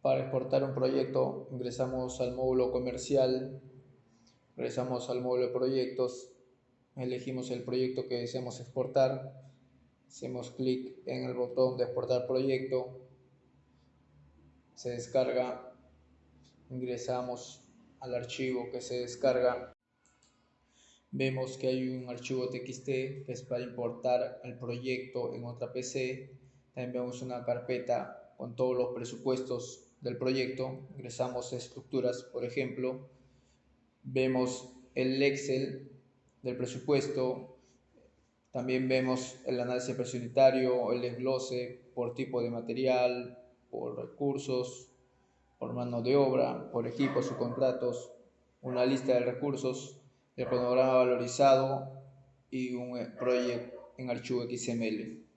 Para exportar un proyecto ingresamos al módulo comercial, ingresamos al módulo de proyectos, elegimos el proyecto que deseamos exportar, hacemos clic en el botón de exportar proyecto, se descarga, ingresamos al archivo que se descarga, vemos que hay un archivo txt que es para importar el proyecto en otra PC, también vemos una carpeta con todos los presupuestos del proyecto, ingresamos estructuras, por ejemplo, vemos el Excel del presupuesto, también vemos el análisis presunitario, el desglose por tipo de material, por recursos, por mano de obra, por equipos o contratos, una lista de recursos, el cronograma valorizado y un proyecto en archivo XML.